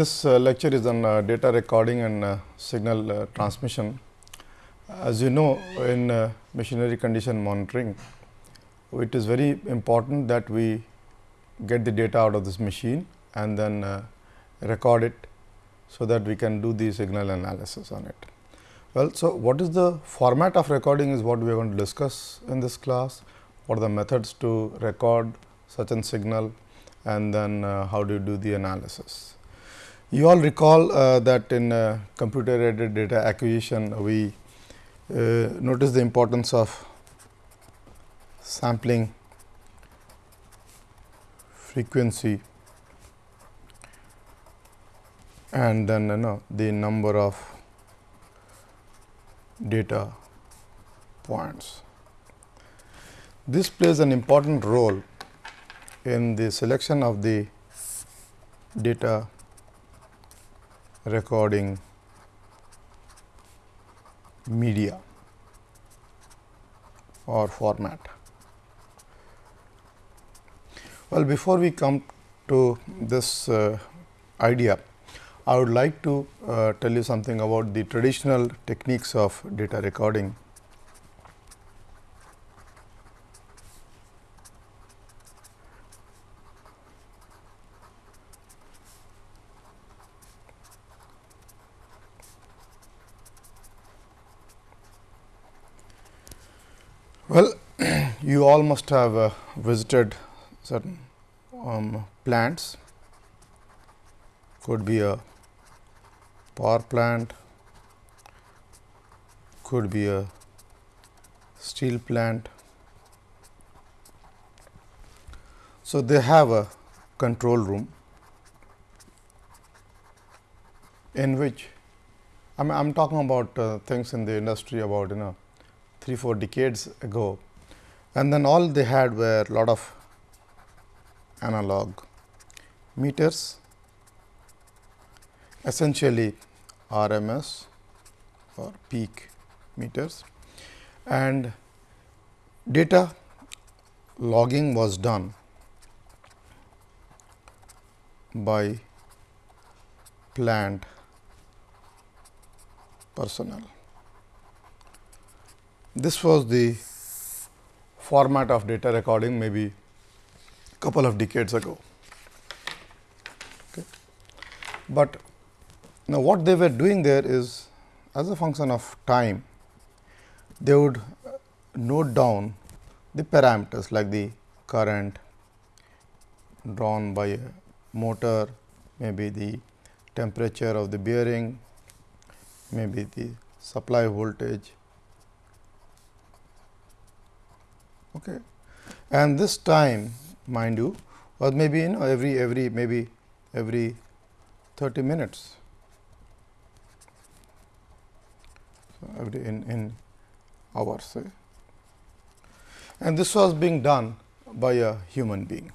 This uh, lecture is on uh, data recording and uh, signal uh, transmission. As you know, in uh, machinery condition monitoring, it is very important that we get the data out of this machine and then uh, record it, so that we can do the signal analysis on it. Well, so what is the format of recording is what we are going to discuss in this class. What are the methods to record such a signal and then how do you do the analysis. You all recall uh, that in uh, computer aided data acquisition, we uh, notice the importance of sampling frequency and then you know the number of data points. This plays an important role in the selection of the data recording media or format. Well, before we come to this uh, idea, I would like to uh, tell you something about the traditional techniques of data recording. Well, you all must have uh, visited certain um, plants, could be a power plant, could be a steel plant. So, they have a control room in which I am talking about uh, things in the industry about you know 3 4 decades ago and then all they had were lot of analog meters essentially RMS or peak meters and data logging was done by plant personnel. This was the format of data recording maybe couple of decades ago. Okay. But now, what they were doing there is as a function of time, they would note down the parameters like the current drawn by a motor, maybe the temperature of the bearing, maybe the supply voltage, Okay. And this time mind you was maybe you know every every maybe every 30 minutes. So, every in, in hours say. and this was being done by a human being.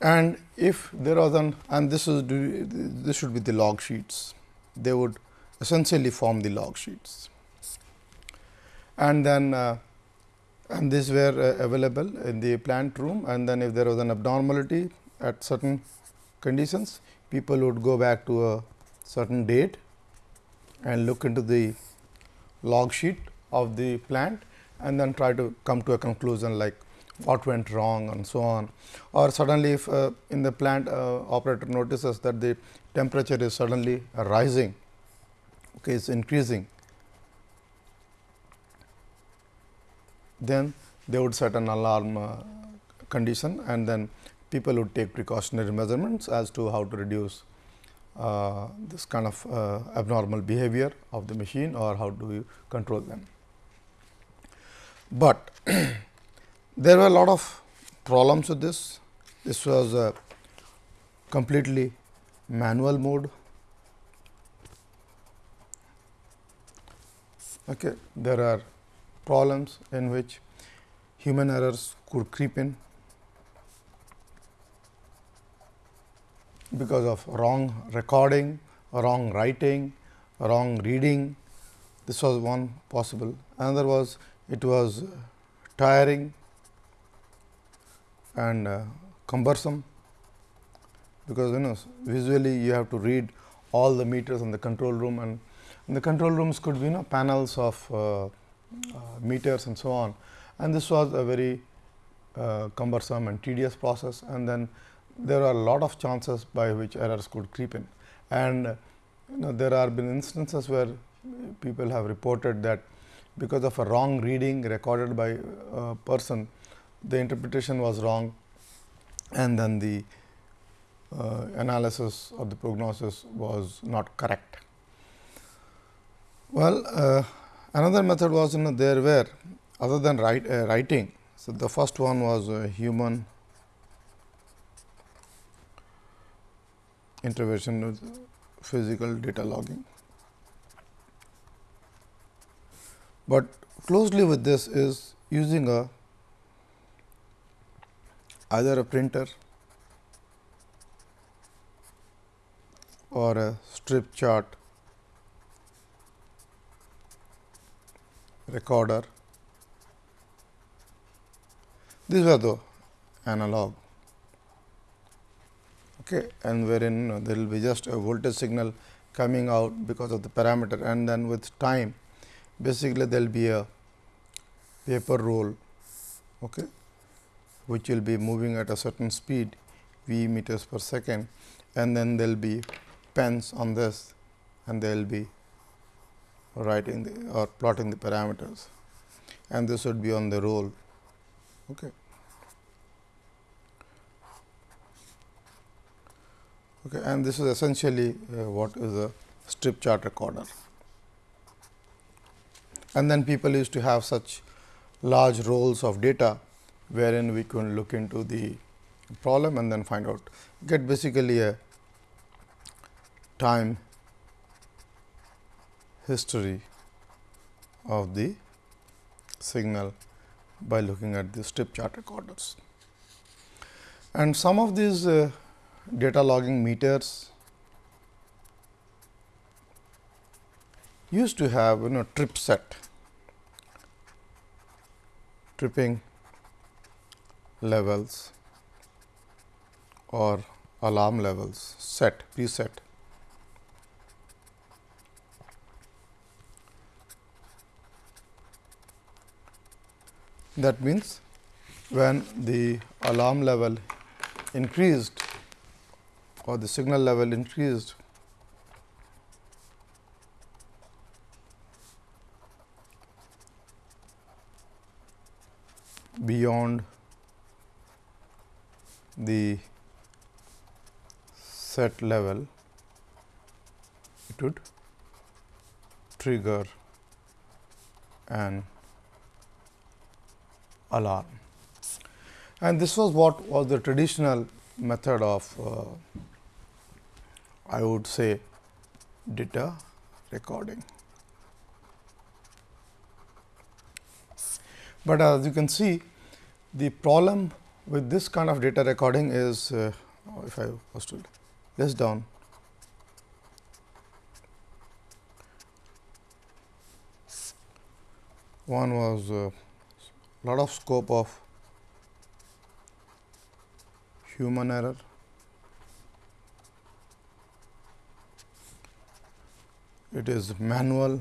And if there was an and this is this should be the log sheets, they would essentially form the log sheets. And then uh, and these were uh, available in the plant room and then if there was an abnormality at certain conditions, people would go back to a certain date and look into the log sheet of the plant and then try to come to a conclusion like what went wrong and so on. Or suddenly if uh, in the plant uh, operator notices that the temperature is suddenly rising okay, is increasing, then they would set an alarm uh, condition and then people would take precautionary measurements as to how to reduce uh, this kind of uh, abnormal behavior of the machine or how do you control them. But there were a lot of problems with this. This was a completely manual mode Okay. There are problems in which human errors could creep in because of wrong recording, wrong writing, wrong reading. This was one possible. Another was it was tiring and uh, cumbersome because you know visually you have to read all the meters in the control room and the control rooms could be you know panels of uh, uh, meters and so on. And this was a very uh, cumbersome and tedious process. And then there are a lot of chances by which errors could creep in. And you know there are been instances where people have reported that because of a wrong reading recorded by a person the interpretation was wrong. And then the uh, analysis of the prognosis was not correct. Well, uh, another method was you know there were other than write, uh, writing. So, the first one was human intervention with physical data logging. But closely with this is using a either a printer or a strip chart recorder. These are the analog okay, and wherein there will be just a voltage signal coming out because of the parameter and then with time basically there will be a paper roll okay, which will be moving at a certain speed v meters per second and then there will be pens on this and there will be writing the, or plotting the parameters and this would be on the roll. Okay. Okay, and this is essentially uh, what is a strip chart recorder. And then people used to have such large rolls of data, wherein we can look into the problem and then find out get basically a time history of the signal by looking at the strip chart recorders. And some of these uh, data logging meters used to have you know trip set tripping levels or alarm levels set preset. That means, when the alarm level increased or the signal level increased beyond the set level it would trigger an alarm. And this was what was the traditional method of uh, I would say data recording. But as you can see the problem with this kind of data recording is uh, if I was to list down one was uh, lot of scope of human error. It is manual.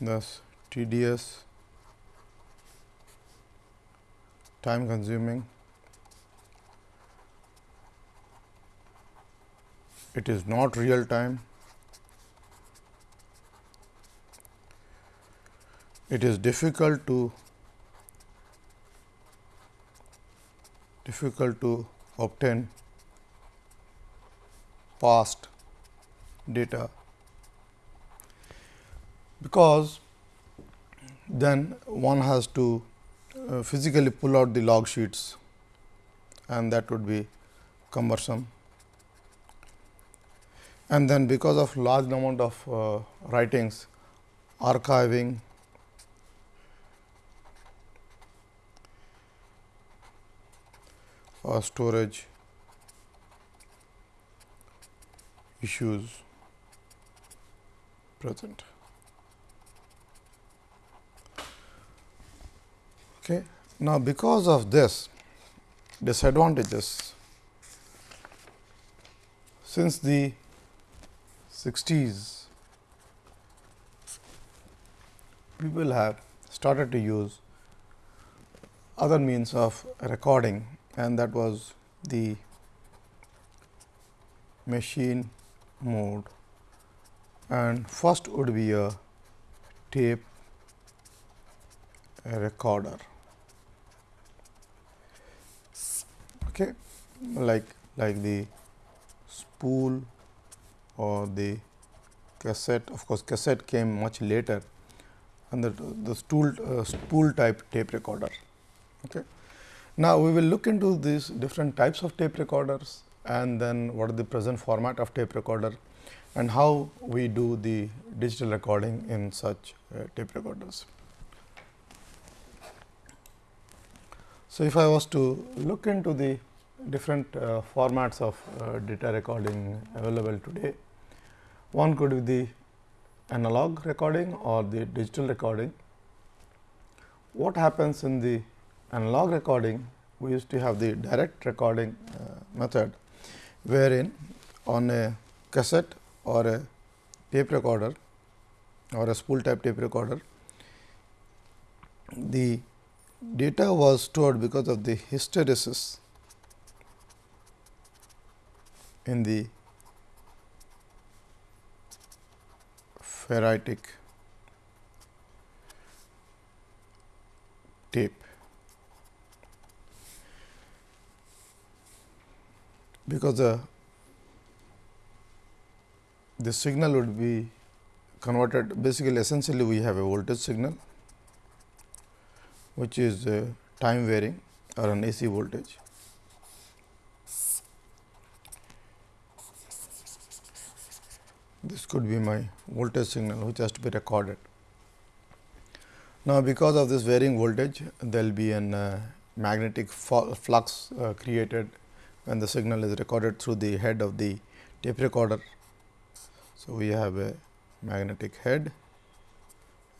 Thus tedious. Time consuming. It is not real time it is difficult to difficult to obtain past data because then one has to uh, physically pull out the log sheets and that would be cumbersome. And then because of large amount of uh, writings, archiving or storage issues present. Okay. Now, because of this disadvantages, since the 60s, people have started to use other means of recording and that was the machine mode. And first would be a tape recorder. Okay like like the spool or the cassette. Of course cassette came much later and the, the stool uh, spool type tape recorder. Okay now we will look into these different types of tape recorders and then what is the present format of tape recorder and how we do the digital recording in such uh, tape recorders. So, if I was to look into the different uh, formats of uh, data recording available today, one could be the analog recording or the digital recording. What happens in the analog recording, we used to have the direct recording uh, method, wherein on a cassette or a tape recorder or a spool type tape recorder, the data was stored because of the hysteresis in the ferritic tape. Because the signal would be converted basically essentially we have a voltage signal which is uh, time varying or an AC voltage. This could be my voltage signal which has to be recorded. Now, because of this varying voltage there will be an uh, magnetic flux uh, created when the signal is recorded through the head of the tape recorder. So, we have a magnetic head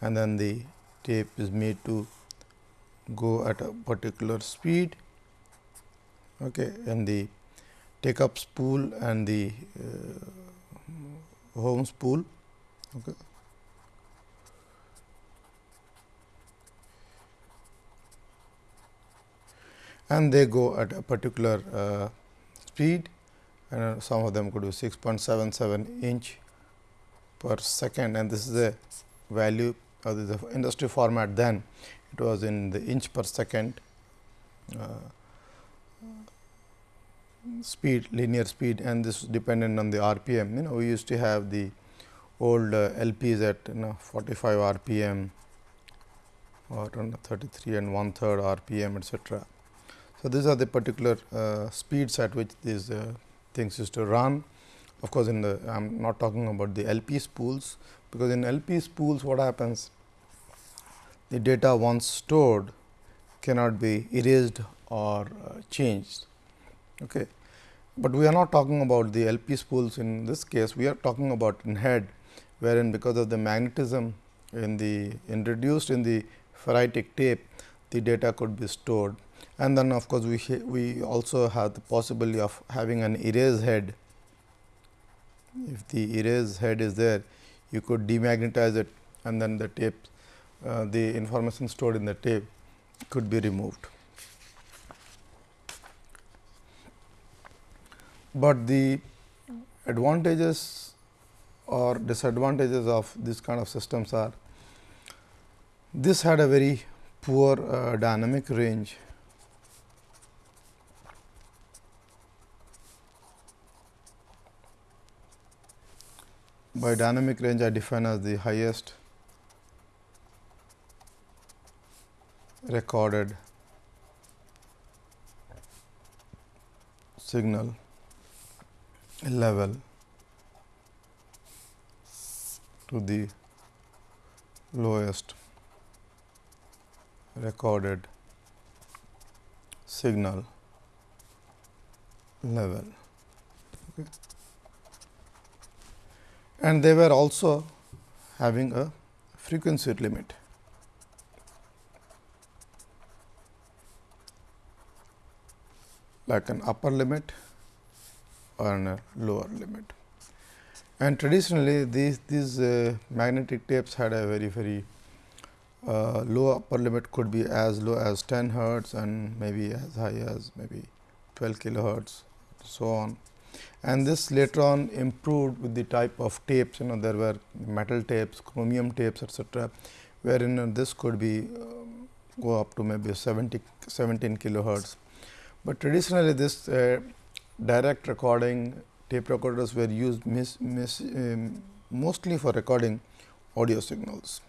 and then the tape is made to go at a particular speed okay, and the take up spool and the uh, home spool. Okay. and they go at a particular uh, speed and some of them could be 6.77 inch per second and this is the value of the industry format then. It was in the inch per second uh, speed linear speed and this dependent on the rpm you know we used to have the old uh, lps at you know 45 rpm or 33 and one third rpm etc so these are the particular uh, speeds at which these uh, things used to run of course, in the I am not talking about the LP spools, because in LP spools what happens the data once stored cannot be erased or uh, changed. Okay. But we are not talking about the LP spools in this case, we are talking about in head, wherein because of the magnetism in the introduced in the ferritic tape, the data could be stored. And then of course, we, we also have the possibility of having an erase head if the erase head is there, you could demagnetize it and then the tape, uh, the information stored in the tape could be removed. But the advantages or disadvantages of this kind of systems are, this had a very poor uh, dynamic range by dynamic range I define as the highest recorded signal level to the lowest recorded signal level. Okay and they were also having a frequency limit. like an upper limit or a lower limit. And traditionally these, these uh, magnetic tapes had a very very uh, low upper limit could be as low as 10 hertz and maybe as high as maybe 12 kilohertz so on. And this later on improved with the type of tapes you know there were metal tapes, chromium tapes etcetera, wherein uh, this could be um, go up to maybe 70 17 kilohertz. But traditionally this uh, direct recording tape recorders were used mis, mis, um, mostly for recording audio signals.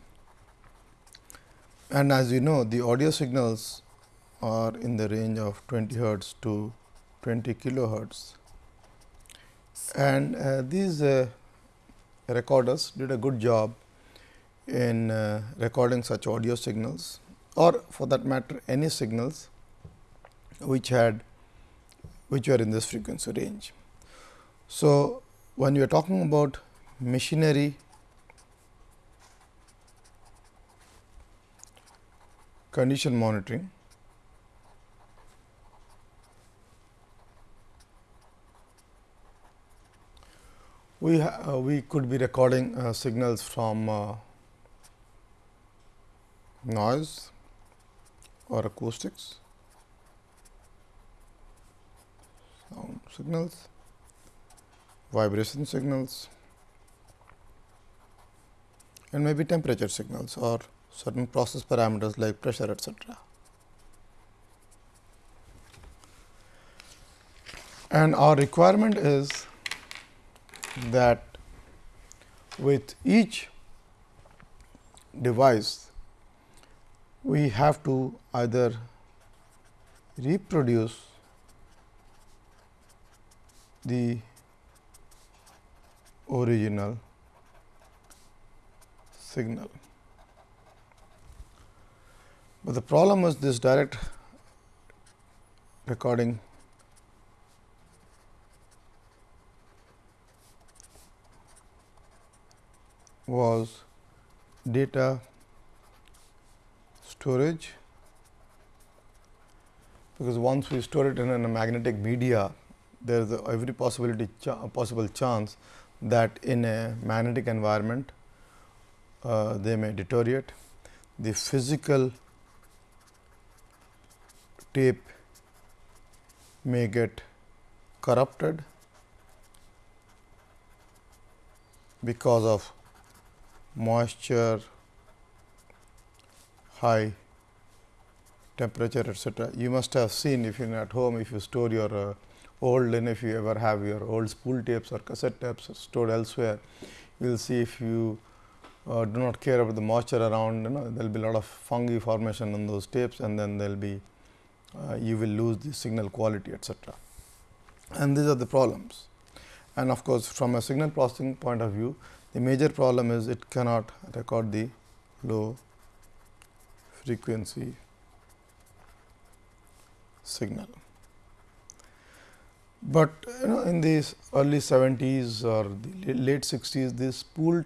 And as you know the audio signals are in the range of 20 hertz to 20 kilohertz. And uh, these uh, recorders did a good job in uh, recording such audio signals or for that matter any signals which had which were in this frequency range. So, when you are talking about machinery condition monitoring, we uh, we could be recording uh, signals from uh, noise or acoustics sound signals vibration signals and maybe temperature signals or certain process parameters like pressure etc. And our requirement is that with each device we have to either reproduce the original signal. But the problem is this direct recording was data storage because once we store it in a magnetic media there is every possibility ch possible chance that in a magnetic environment uh, they may deteriorate. The physical tape may get corrupted because of moisture, high temperature etc. You must have seen if you are at home if you store your uh, old and if you ever have your old spool tapes or cassette tapes stored elsewhere, you will see if you uh, do not care about the moisture around, you know, there will be a lot of fungi formation on those tapes and then there will be, uh, you will lose the signal quality etcetera. And these are the problems. And of course, from a signal processing point of view, the major problem is it cannot record the low frequency signal. But you know in the early 70s or the late 60s, these spool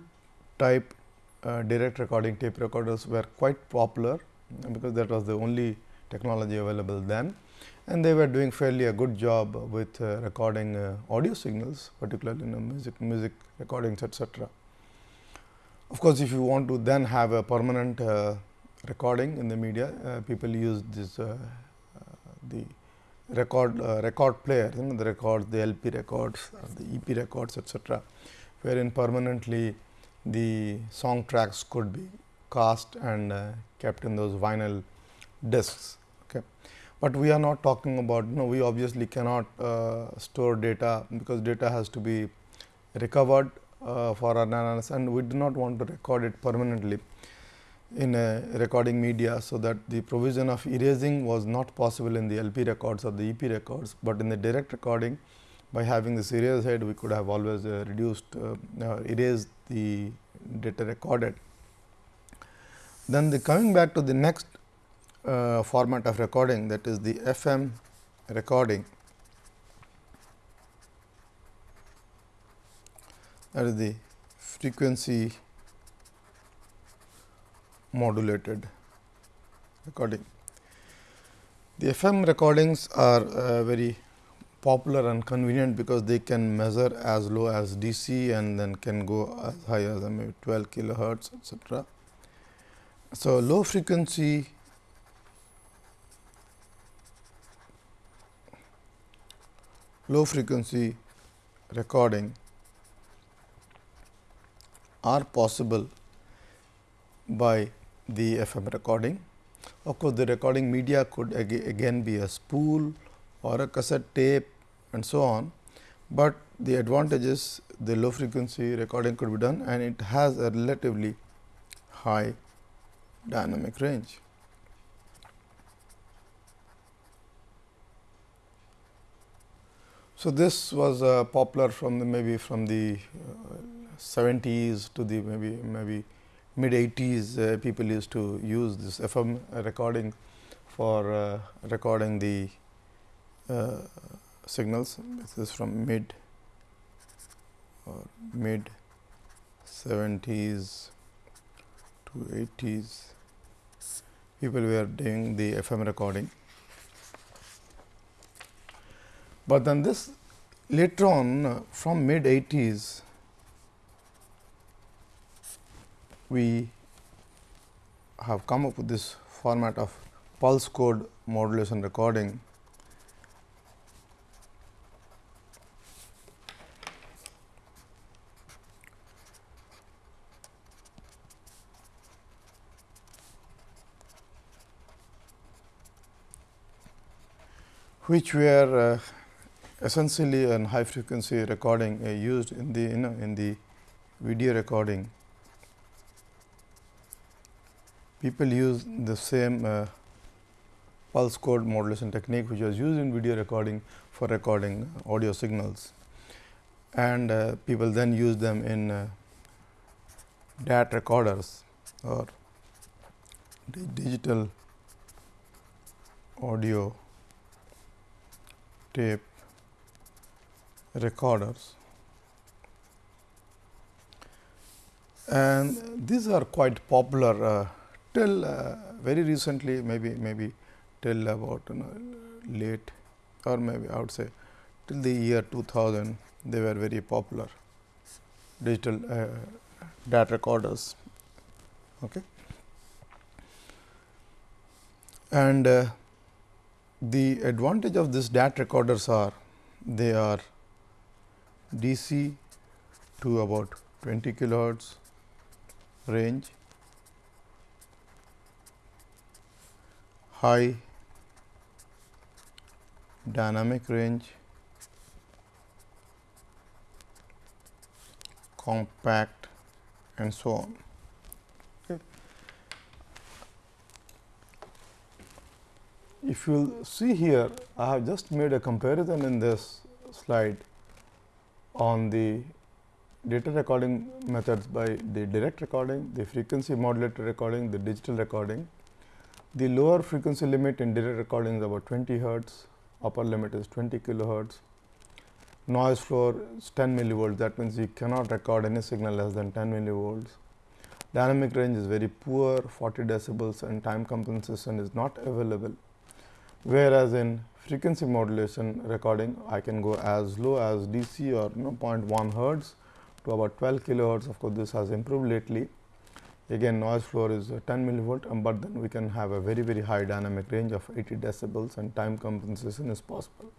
type uh, direct recording tape recorders were quite popular, because that was the only technology available then and they were doing fairly a good job with uh, recording uh, audio signals particularly in music music recordings etc. Of course, if you want to then have a permanent uh, recording in the media uh, people use this uh, the record uh, record player you know the records the LP records the EP records etc., wherein permanently the song tracks could be cast and uh, kept in those vinyl discs. Okay. But we are not talking about you know we obviously cannot uh, store data because data has to be recovered uh, for analysis and we do not want to record it permanently in a recording media. So, that the provision of erasing was not possible in the LP records or the EP records, but in the direct recording by having this erase head we could have always uh, reduced uh, uh, erased the data recorded. Then the coming back to the next uh, format of recording that is the FM recording that is the frequency modulated recording. The FM recordings are uh, very popular and convenient because they can measure as low as DC and then can go as high as maybe 12 kilohertz etc. So, low frequency low frequency recording are possible by the FM recording. Of course, the recording media could again be a spool or a cassette tape and so on, but the advantage is the low frequency recording could be done and it has a relatively high dynamic range. So, this was uh, popular from the maybe from the uh, 70s to the maybe maybe mid 80s uh, people used to use this FM recording for uh, recording the uh, signals. This is from mid or mid 70s to 80s people were doing the FM recording. But then this later on from mid 80s we have come up with this format of pulse code modulation recording. Which were uh, essentially an high frequency recording uh, used in the you know in the video recording. People use the same uh, pulse code modulation technique which was used in video recording for recording audio signals. And uh, people then use them in uh, DAT recorders or digital audio tape recorders and these are quite popular uh, till uh, very recently maybe maybe till about you know, late or maybe I would say till the year 2000 they were very popular digital uh, DAT recorders. Okay. And uh, the advantage of this DAT recorders are they are DC to about 20 kilohertz range. High dynamic range, compact and so on. If you see here, I have just made a comparison in this slide on the data recording methods by the direct recording, the frequency modulated recording, the digital recording the lower frequency limit in direct recording is about 20 hertz, upper limit is 20 kilohertz. Noise floor is 10 millivolts, that means you cannot record any signal less than 10 millivolts. Dynamic range is very poor, 40 decibels and time compensation is not available. Whereas, in frequency modulation recording, I can go as low as DC or you know 0.1 hertz to about 12 kilohertz. Of course, this has improved lately again noise floor is 10 millivolt, um, but then we can have a very very high dynamic range of 80 decibels and time compensation is possible.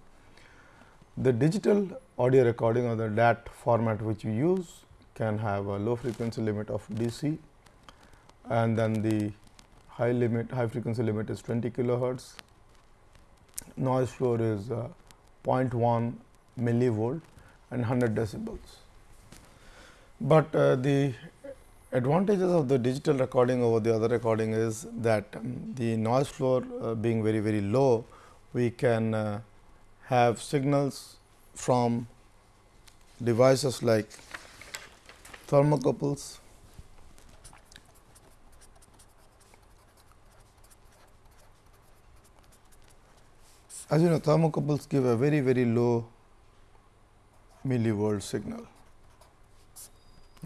The digital audio recording or the DAT format which we use can have a low frequency limit of DC and then the high limit high frequency limit is 20 kilohertz. Noise floor is uh, 0.1 millivolt and 100 decibels. But uh, the advantages of the digital recording over the other recording is that um, the noise floor uh, being very very low, we can uh, have signals from devices like thermocouples, as you know thermocouples give a very very low millivolt signal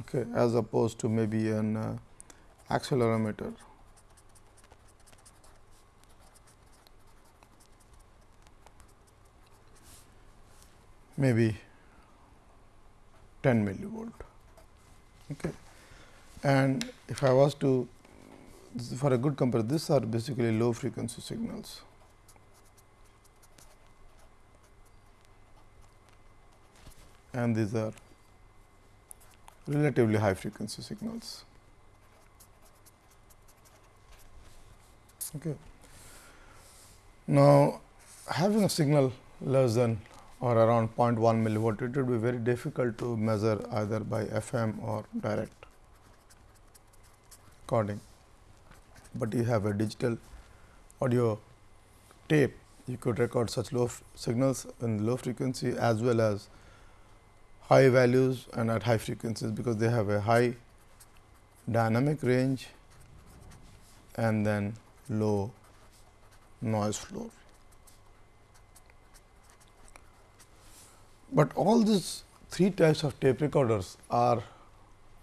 okay, as opposed to maybe an uh, accelerometer. maybe 10 millivolt. Okay. And if I was to for a good comparison, these are basically low frequency signals. And these are relatively high frequency signals. Okay. Now, having a signal less than or around 0.1 millivolt, it would be very difficult to measure either by FM or direct recording. But you have a digital audio tape, you could record such low signals in low frequency as well as high values and at high frequencies, because they have a high dynamic range and then low noise floor. But all these three types of tape recorders are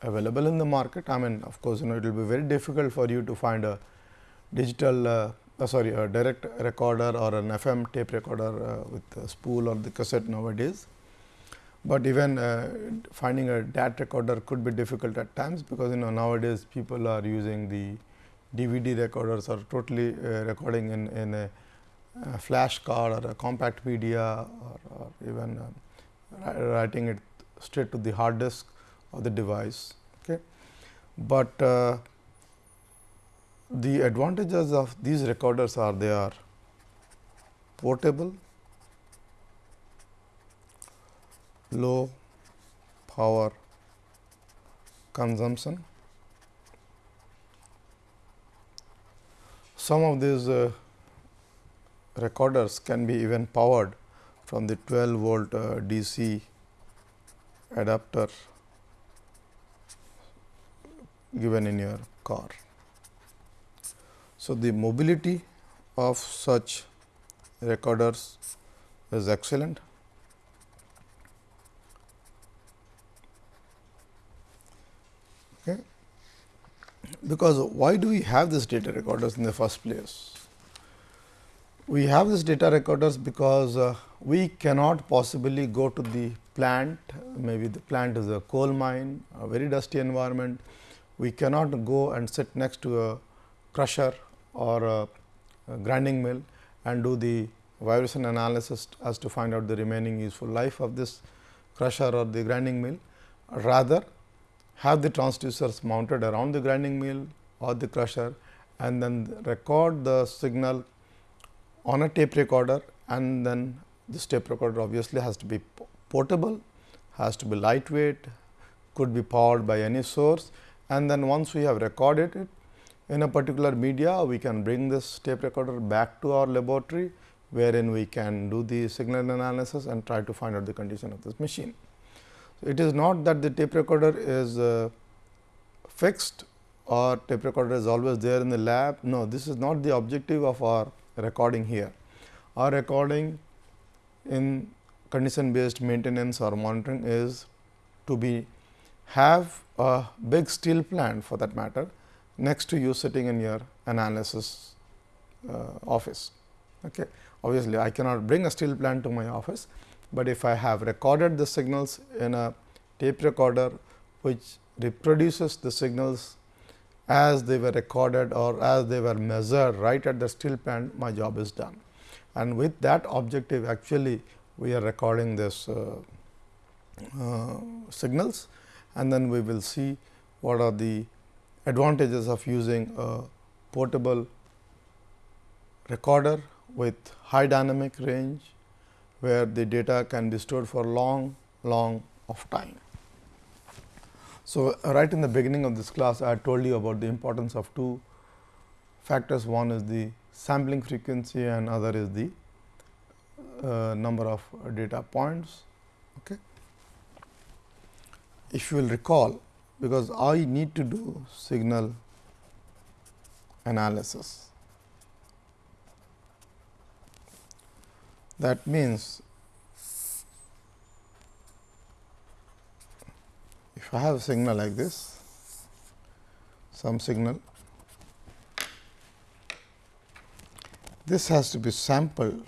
available in the market. I mean of course, you know it will be very difficult for you to find a digital uh, uh, sorry a direct recorder or an FM tape recorder uh, with a spool or the cassette nowadays. But even uh, finding a DAT recorder could be difficult at times, because you know nowadays people are using the DVD recorders or totally uh, recording in, in a, a, flash card or a compact media or, or even um, writing it straight to the hard disk of the device. Okay. But uh, the advantages of these recorders are they are portable, low power consumption. Some of these uh, recorders can be even powered from the 12 volt uh, DC adapter given in your car. So, the mobility of such recorders is excellent. Because why do we have this data recorders in the first place? We have this data recorders because uh, we cannot possibly go to the plant, maybe the plant is a coal mine, a very dusty environment. We cannot go and sit next to a crusher or a, a grinding mill and do the vibration analysis as to find out the remaining useful life of this crusher or the grinding mill. Rather, have the transducers mounted around the grinding mill or the crusher and then record the signal on a tape recorder and then this tape recorder obviously has to be portable, has to be lightweight, could be powered by any source and then once we have recorded it in a particular media, we can bring this tape recorder back to our laboratory, wherein we can do the signal analysis and try to find out the condition of this machine. It is not that the tape recorder is uh, fixed or tape recorder is always there in the lab. No, this is not the objective of our recording here. Our recording in condition based maintenance or monitoring is to be have a big steel plant for that matter next to you sitting in your analysis uh, office. Okay. Obviously, I cannot bring a steel plant to my office, but if I have recorded the signals in a tape recorder which reproduces the signals as they were recorded or as they were measured right at the steel plant, my job is done. And with that objective actually we are recording this uh, uh, signals. And then we will see what are the advantages of using a portable recorder with high dynamic range where the data can be stored for long long of time. So, right in the beginning of this class I told you about the importance of two factors one is the sampling frequency and other is the uh, number of data points. Okay. If you will recall because I need to do signal analysis. That means, if I have a signal like this, some signal this has to be sampled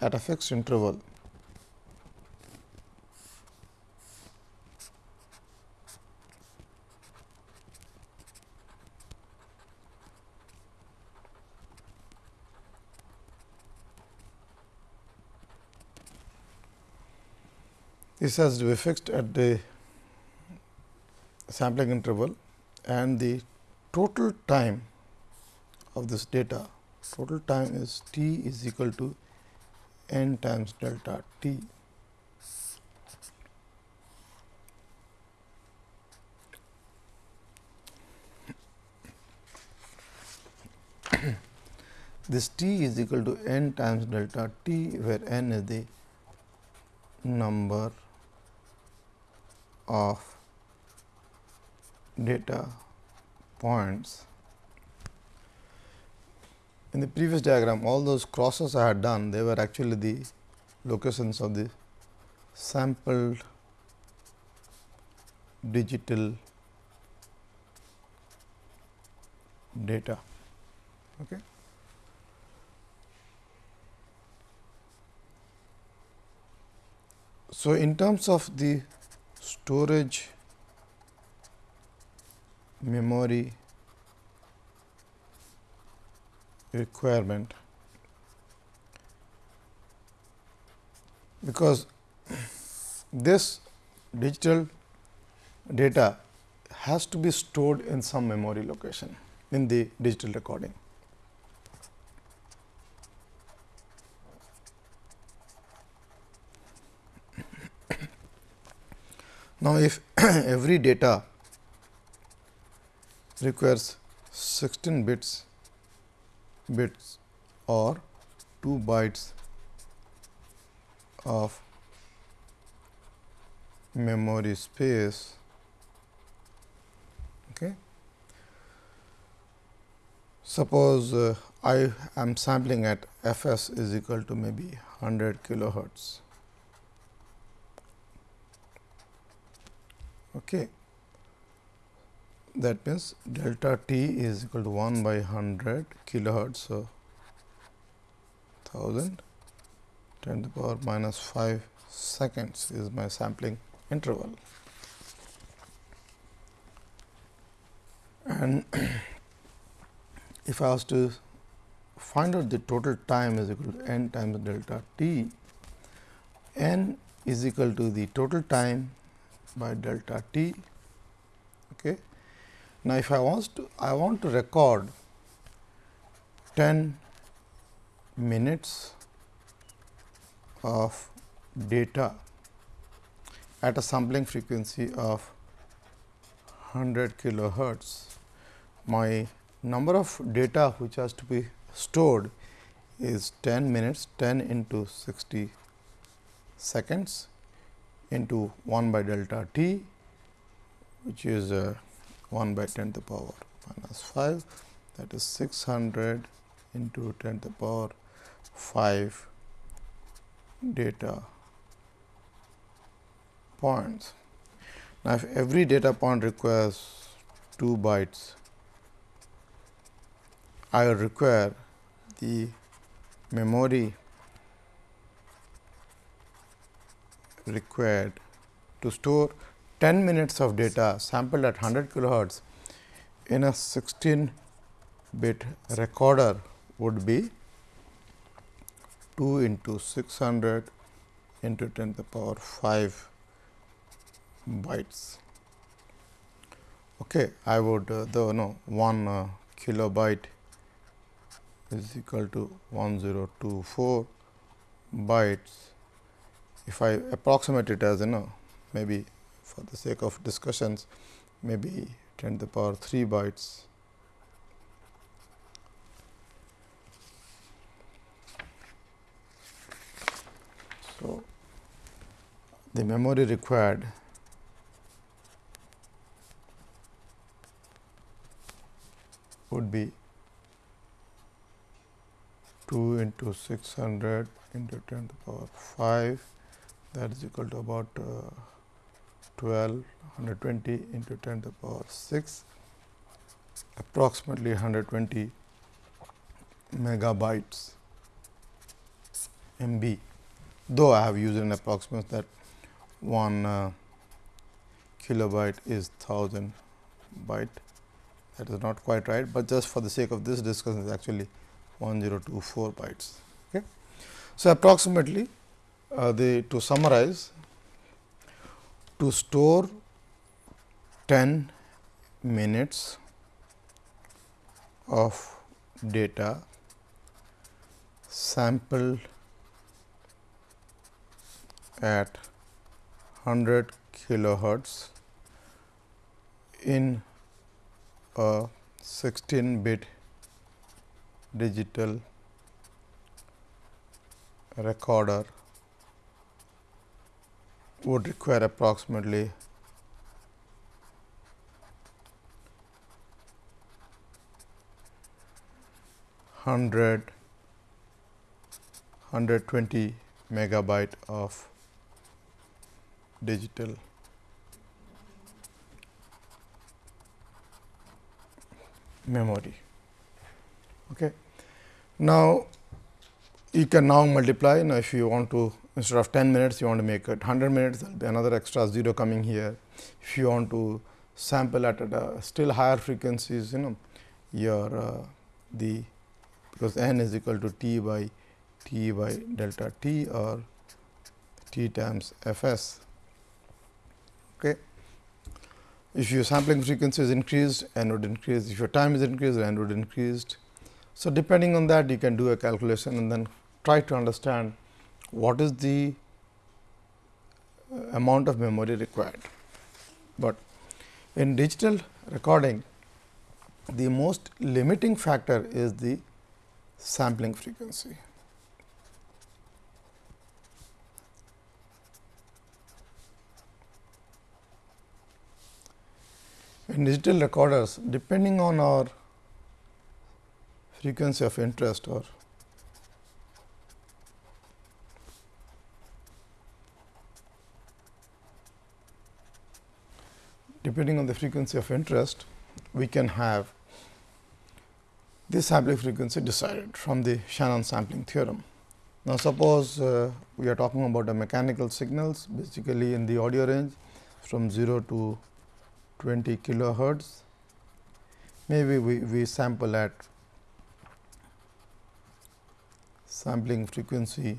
at a fixed interval this has to be fixed at the sampling interval and the total time of this data total time is t is equal to n times delta t. this t is equal to n times delta t where n is the number of data points. In the previous diagram, all those crosses I had done, they were actually the locations of the sampled digital data. Okay. So, in terms of the storage memory requirement because this digital data has to be stored in some memory location in the digital recording. Now, if every data requires 16 bits bits or 2 bytes of memory space okay. Suppose uh, i am sampling at fs is equal to maybe 100 kilohertz okay that means delta t is equal to 1 by 100 kilohertz. So, 1000 10 to the power minus 5 seconds is my sampling interval. And if I was to find out the total time is equal to n times delta t, n is equal to the total time by delta t. Okay, now, if I want to I want to record 10 minutes of data at a sampling frequency of 100 kilohertz. My number of data which has to be stored is 10 minutes 10 into 60 seconds into 1 by delta t which is uh, 1 by 10 to the power minus 5 that is 600 into 10 to the power 5 data points. Now, if every data point requires 2 bytes, I will require the memory required to store 10 minutes of data sampled at 100 kilohertz in a 16 bit recorder would be 2 into 600 into 10 to the power 5 bytes. Okay, I would uh, the no 1 uh, kilobyte is equal to 1024 bytes. If I approximate it as you know maybe for the sake of discussions maybe 10 to the power 3 bytes. So, the memory required would be 2 into 600 into 10 to the power 5 that is equal to about uh, 12 120 into 10 to the power 6 approximately 120 megabytes. MB, though I have used an approximation that 1 uh, kilobyte is 1000 byte that is not quite right, but just for the sake of this discussion is actually 1024 bytes. Okay. So, approximately uh, the to summarize to store 10 minutes of data sampled at 100 kilohertz in a 16 bit digital recorder would require approximately 100 120 megabyte of digital memory. Okay. Now, you can now multiply now if you want to instead of 10 minutes you want to make it 100 minutes there will be another extra 0 coming here. If you want to sample at a still higher frequencies you know your uh, the because n is equal to t by t by delta t or t times f s. Okay. If your sampling frequency is increased, n would increase. If your time is increased, n would increased. So, depending on that you can do a calculation and then try to understand what is the uh, amount of memory required. But in digital recording, the most limiting factor is the sampling frequency. In digital recorders, depending on our frequency of interest or depending on the frequency of interest, we can have this sampling frequency decided from the Shannon sampling theorem. Now, suppose uh, we are talking about a mechanical signals basically in the audio range from 0 to 20 kilohertz. Maybe we, we sample at sampling frequency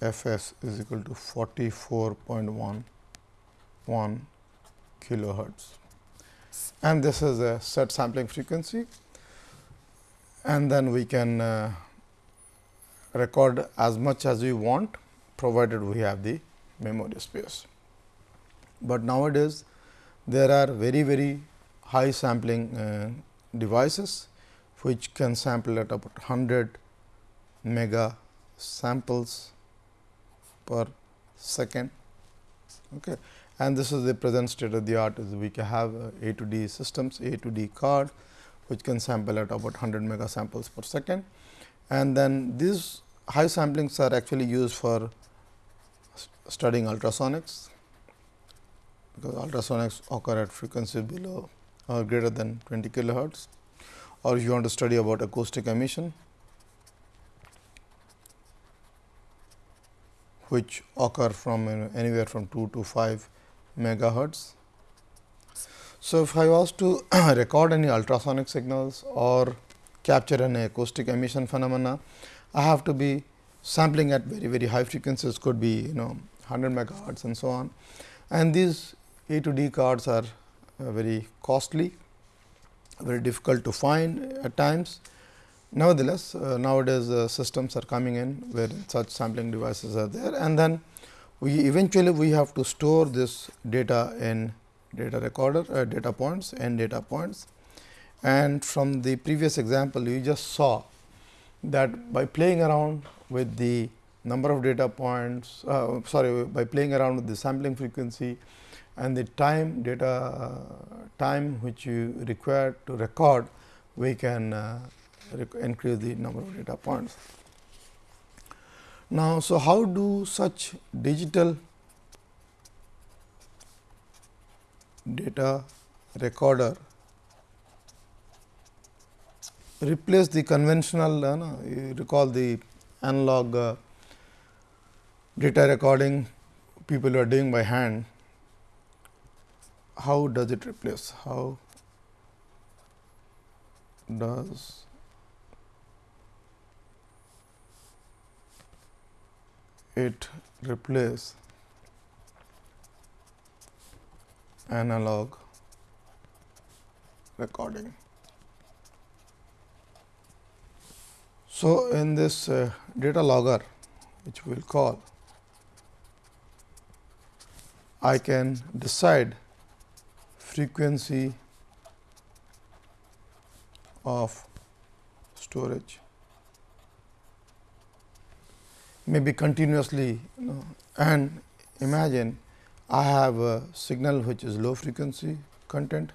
f s is equal to 44.1 1 kilohertz and this is a set sampling frequency and then we can uh, record as much as we want provided we have the memory space. But nowadays there are very very high sampling uh, devices which can sample at about 100 mega samples per second. Okay and this is the present state of the art is we can have uh, A to D systems, A to D card which can sample at about 100 mega samples per second. And then these high samplings are actually used for studying ultrasonics, because ultrasonics occur at frequency below or greater than 20 kilohertz or if you want to study about acoustic emission which occur from anywhere from 2 to 5 megahertz. So, if I was to record any ultrasonic signals or capture an acoustic emission phenomena, I have to be sampling at very very high frequencies could be you know 100 megahertz and so on. And these A to D cards are uh, very costly, very difficult to find at times. Nevertheless, uh, nowadays uh, systems are coming in where such sampling devices are there. And then we eventually we have to store this data in data recorder uh, data points and data points. And from the previous example you just saw that by playing around with the number of data points uh, sorry by playing around with the sampling frequency and the time data uh, time which you require to record we can uh, increase the number of data points. Now, so how do such digital data recorder replace the conventional uh, no, you recall the analog uh, data recording people are doing by hand how does it replace how does it replace analog recording. So, in this uh, data logger which we will call, I can decide frequency of storage maybe continuously you know, and imagine I have a signal which is low frequency content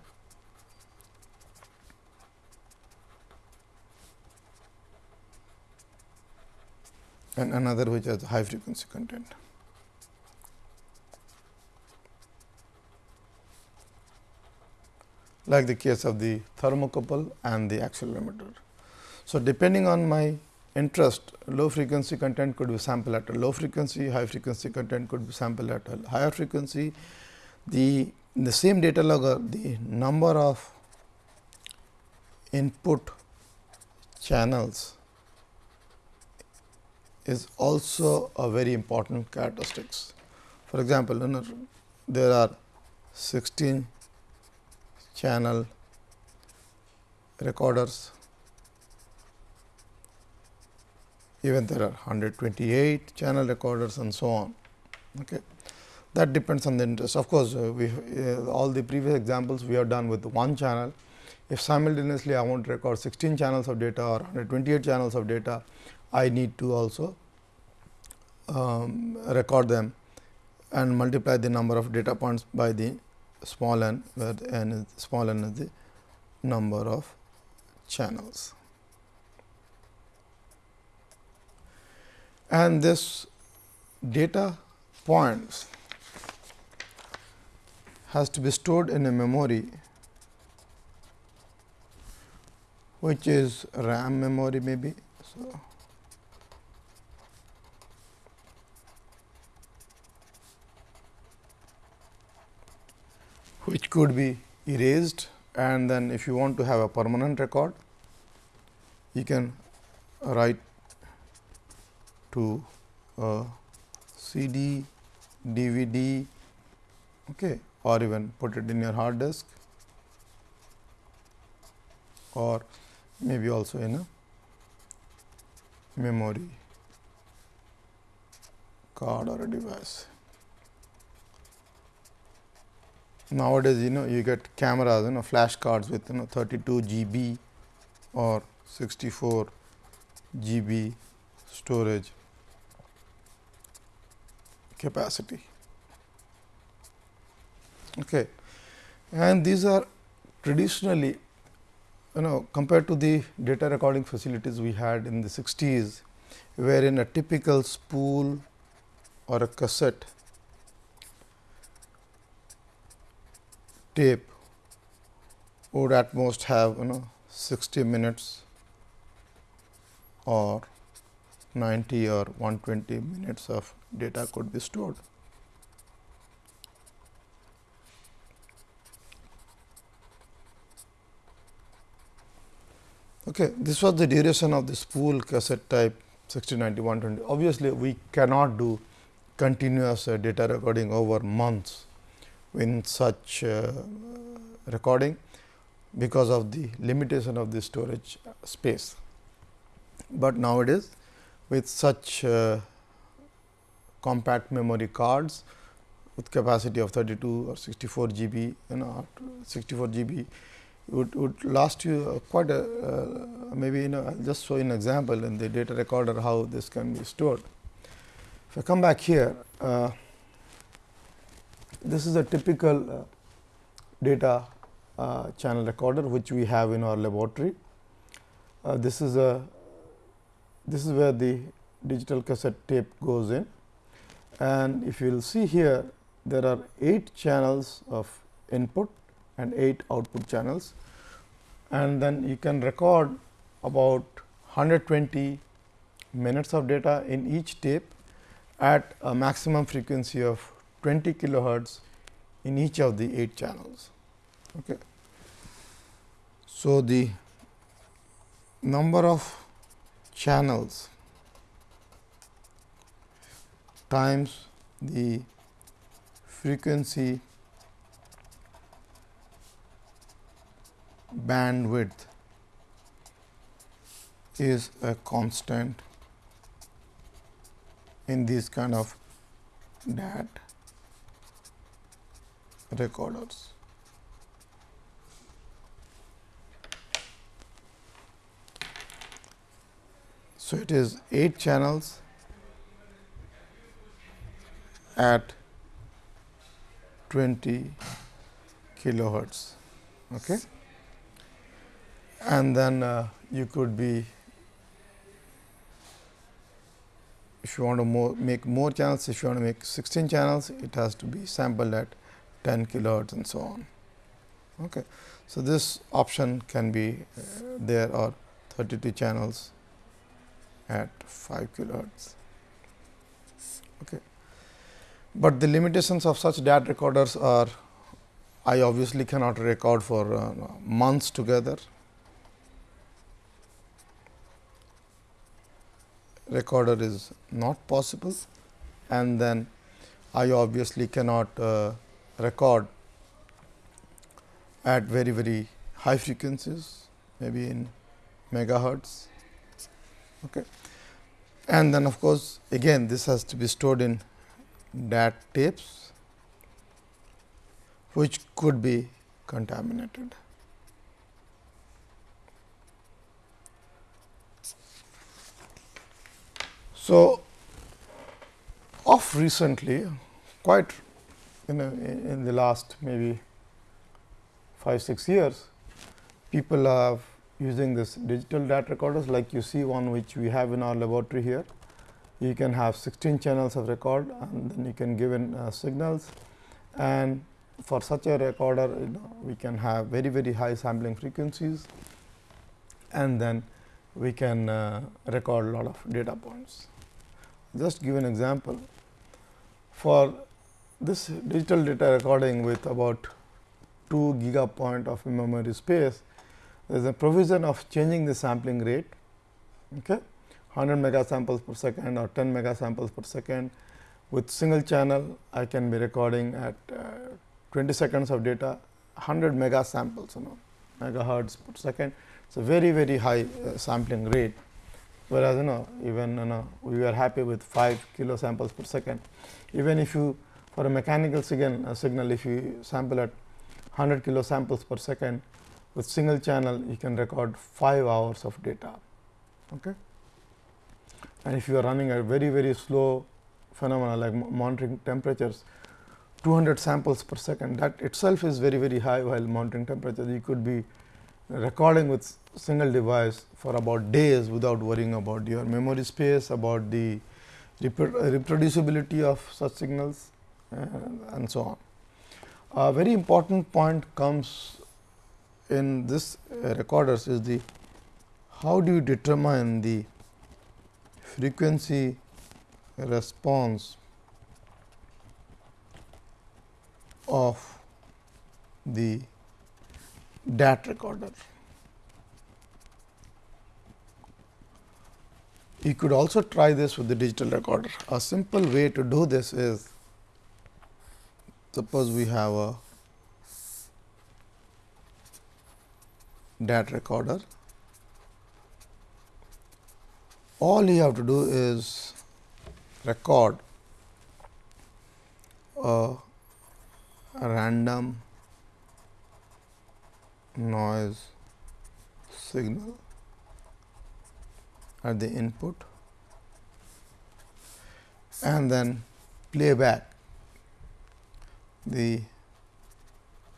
and another which has high frequency content. like the case of the thermocouple and the accelerometer. So, depending on my interest low frequency content could be sampled at a low frequency, high frequency content could be sampled at a higher frequency. The in the same data logger the number of input channels is also a very important characteristics. For example, there are 16 channel recorders even there are 128 channel recorders and so on. Okay. That depends on the interest. Of course, uh, we uh, all the previous examples we have done with one channel. If simultaneously I want to record 16 channels of data or 128 channels of data, I need to also um, record them and multiply the number of data points by the small n where n is small n is the number of channels. And this data points has to be stored in a memory which is RAM memory maybe. So, which could be erased and then if you want to have a permanent record, you can write to uh, a CD, DVD okay, or even put it in your hard disk or maybe also in a memory card or a device. nowadays you know you get cameras you know flash cards with you know 32 GB or 64 GB storage capacity. Okay. And these are traditionally you know compared to the data recording facilities we had in the 60s, wherein a typical spool or a cassette tape would at most have you know 60 minutes or 90 or 120 minutes of data could be stored. Okay, this was the duration of the spool cassette type 60, 90, 120. Obviously, we cannot do continuous uh, data recording over months in such uh, recording because of the limitation of the storage space. But nowadays with such uh, compact memory cards with capacity of 32 or 64 GB, you know 64 GB would, would last you uh, quite a uh, maybe you know I will just show you an example in the data recorder how this can be stored. If I come back here, uh, this is a typical uh, data uh, channel recorder which we have in our laboratory. This is a this is where the digital cassette tape goes in and if you will see here there are 8 channels of input and 8 output channels and then you can record about 120 minutes of data in each tape at a maximum frequency of 20 kilohertz in each of the 8 channels. Okay. So, the number of channels times the frequency bandwidth is a constant in these kind of DAT recorders. So, it is 8 channels at 20 kilohertz. Okay. And then uh, you could be if you want to more, make more channels, if you want to make 16 channels, it has to be sampled at 10 kilohertz and so on. Okay. So, this option can be uh, there or 32 channels at 5 kilohertz. Okay. But the limitations of such DAT recorders are I obviously cannot record for uh, months together. Recorder is not possible and then I obviously cannot uh, record at very very high frequencies maybe in megahertz okay. and then of course again this has to be stored in DAT tapes which could be contaminated. So, of recently quite in, the last maybe 5 6 years people have using this digital data recorders like you see one which we have in our laboratory here. You can have 16 channels of record and then you can give in uh, signals and for such a recorder you know, we can have very very high sampling frequencies and then we can uh, record a lot of data points. Just give an example for this digital data recording with about 2 gigapoint of memory space there is a provision of changing the sampling rate okay? 100 mega samples per second or 10 mega samples per second. With single channel I can be recording at uh, 20 seconds of data 100 mega samples you know megahertz per second. It's a very very high uh, sampling rate. Whereas you know even you know we are happy with 5 kilo samples per second. Even if you for a mechanical signal, a signal if you sample at 100 kilo samples per second with single channel you can record 5 hours of data. Okay. And if you are running a very very slow phenomena like monitoring temperatures 200 samples per second that itself is very very high while monitoring temperature you could be recording with single device for about days without worrying about your memory space about the reproducibility of such signals and so on. A very important point comes in this uh, recorders is the how do you determine the frequency response of the DAT recorder. You could also try this with the digital recorder. A simple way to do this is suppose we have a DAT recorder. All you have to do is record a random noise signal at the input and then play back the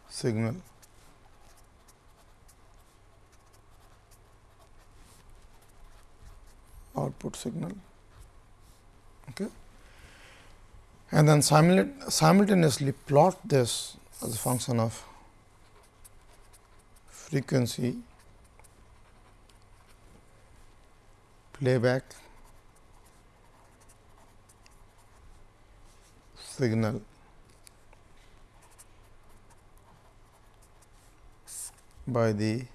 signal output signal okay. and then simultaneously plot this as a function of frequency playback signal by the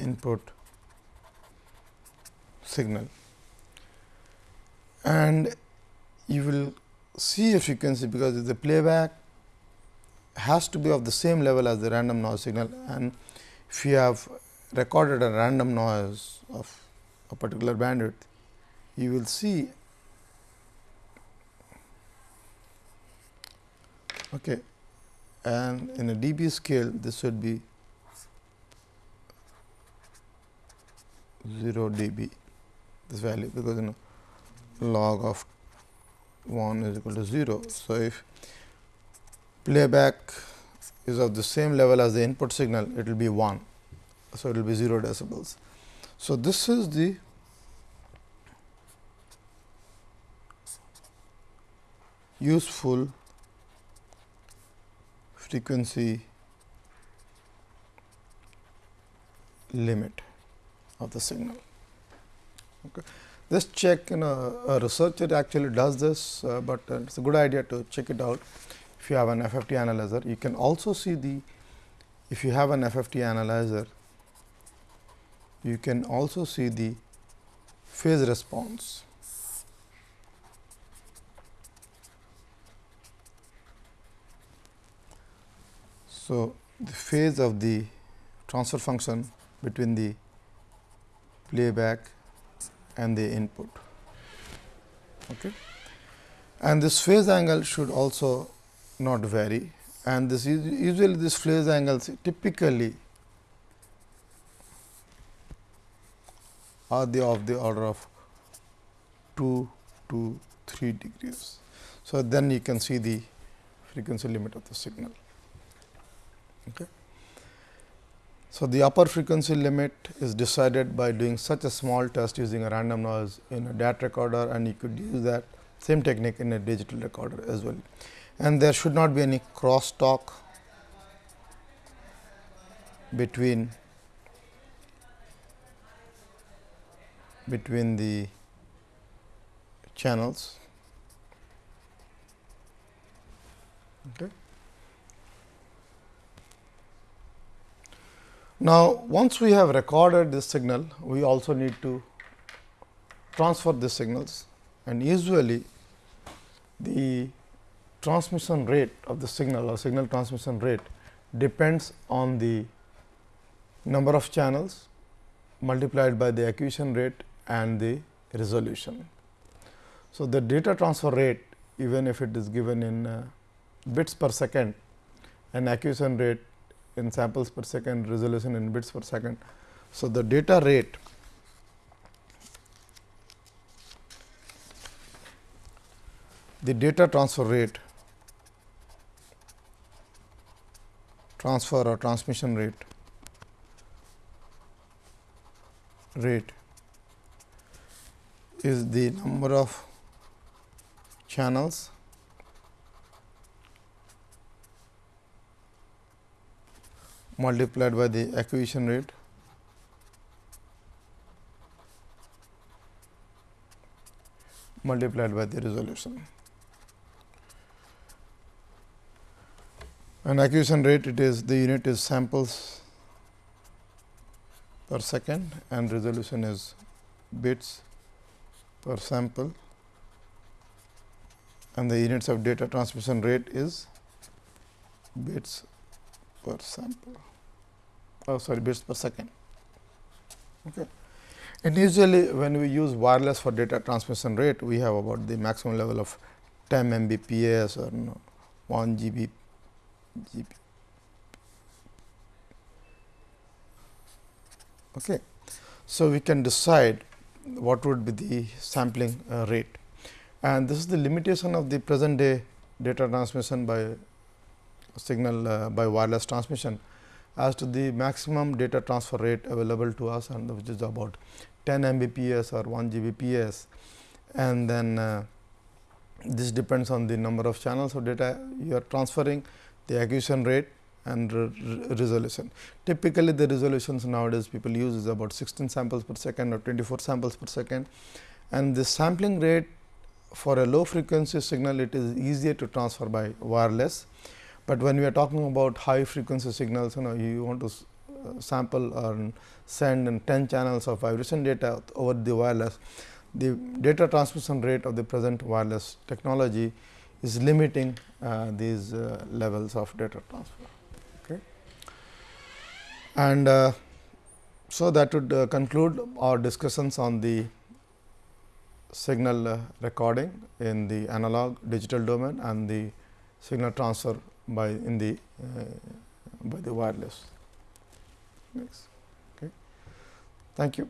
input signal. And you will see a frequency because the playback has to be of the same level as the random noise signal. And if you have recorded a random noise of a particular bandwidth, you will see okay, and in a dB scale this should be 0 dB this value because you know log of 1 is equal to 0. So, if playback is of the same level as the input signal, it will be 1. So, it will be 0 decibels. So, this is the useful frequency limit of the signal. Okay. This check you know a researcher actually does this, uh, but uh, it is a good idea to check it out if you have an FFT analyzer. You can also see the if you have an FFT analyzer, you can also see the phase response. So, the phase of the transfer function between the playback and the input. Okay. And this phase angle should also not vary and this usually this phase angles typically are the of the order of 2 to 3 degrees. So, then you can see the frequency limit of the signal. Okay. So, the upper frequency limit is decided by doing such a small test using a random noise in a DAT recorder and you could use that same technique in a digital recorder as well. And there should not be any crosstalk between between the channels. Okay. Now, once we have recorded this signal, we also need to transfer the signals and usually the transmission rate of the signal or signal transmission rate depends on the number of channels multiplied by the acquisition rate and the resolution. So, the data transfer rate even if it is given in uh, bits per second and acquisition rate in samples per second, resolution in bits per second. So, the data rate the data transfer rate transfer or transmission rate rate is the number of channels multiplied by the acquisition rate. Multiplied by the resolution. And acquisition rate it is the unit is samples per second and resolution is bits per sample. And the units of data transmission rate is bits per sample oh sorry bits per second. Okay. And usually when we use wireless for data transmission rate, we have about the maximum level of 10 Mbps or know, 1 GB. GB. Okay. So, we can decide what would be the sampling uh, rate and this is the limitation of the present day data transmission by signal uh, by wireless transmission as to the maximum data transfer rate available to us and which is about 10 Mbps or 1 Gbps and then uh, this depends on the number of channels of data you are transferring, the acquisition rate and re resolution. Typically, the resolutions nowadays people use is about 16 samples per second or 24 samples per second and the sampling rate for a low frequency signal it is easier to transfer by wireless. But when we are talking about high frequency signals you know you want to uh, sample or send in 10 channels of vibration data over the wireless, the data transmission rate of the present wireless technology is limiting uh, these uh, levels of data transfer. Okay. And uh, so, that would uh, conclude our discussions on the signal uh, recording in the analog digital domain and the signal transfer by in the uh, by the wireless. Next. Okay. Thank you.